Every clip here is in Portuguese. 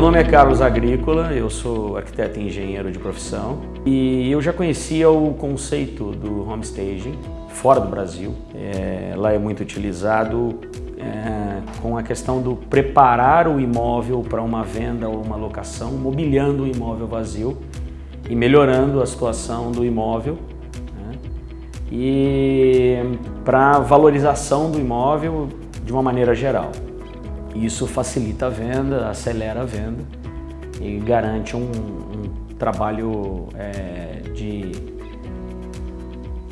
nome é Carlos Agrícola, eu sou arquiteto e engenheiro de profissão e eu já conhecia o conceito do homestaging fora do Brasil. É, lá é muito utilizado é, com a questão do preparar o imóvel para uma venda ou uma locação, mobiliando o imóvel vazio e melhorando a situação do imóvel né? e para valorização do imóvel de uma maneira geral. Isso facilita a venda, acelera a venda e garante um, um trabalho é, de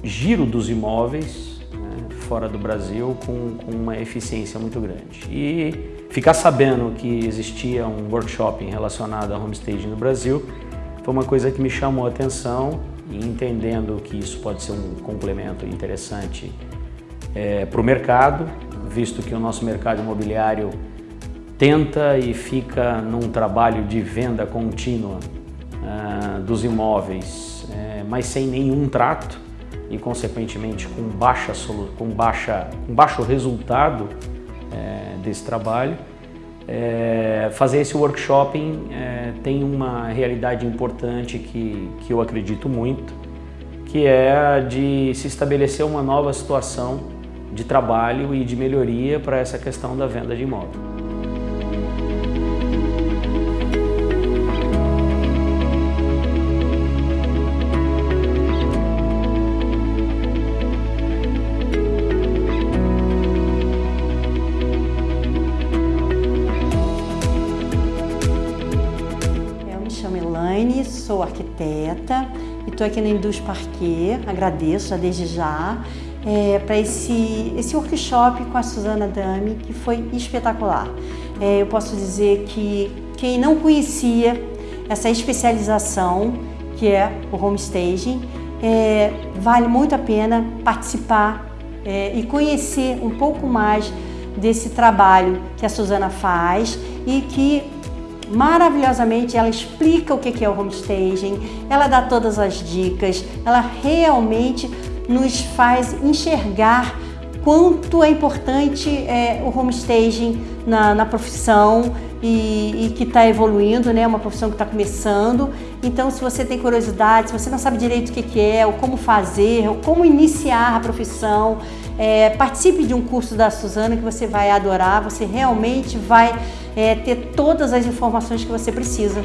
giro dos imóveis né, fora do Brasil com, com, uma eficiência muito grande. E ficar sabendo que existia um workshop relacionado a homestaging no Brasil foi uma coisa que me chamou a atenção e entendendo que isso pode ser um complemento interessante é, para o mercado, visto que o nosso mercado imobiliário tenta e fica num trabalho de venda contínua uh, dos imóveis, uh, mas sem nenhum trato e consequentemente com, baixa, com, baixa, com baixo resultado uh, desse trabalho. Eh, fazer esse workshop tem uma realidade importante que, que eu acredito muito, que é a de se estabelecer uma nova situação de trabalho e de melhoria para essa questão da venda de imóvel. Sou arquiteta e estou aqui na Indus Parquet, agradeço já desde já, é, para esse, esse workshop com a Suzana Dami, que foi espetacular. É, eu posso dizer que quem não conhecia essa especialização, que é o homestaging, é, vale muito a pena participar é, e conhecer um pouco mais desse trabalho que a Suzana faz e que maravilhosamente, ela explica o que é o homestaging, ela dá todas as dicas, ela realmente nos faz enxergar quanto é importante é, o homestaging na, na profissão e, e que está evoluindo, né? uma profissão que está começando. Então, se você tem curiosidade, se você não sabe direito o que, que é, ou como fazer, ou como iniciar a profissão, é, participe de um curso da Suzana que você vai adorar, você realmente vai é, ter todas as informações que você precisa.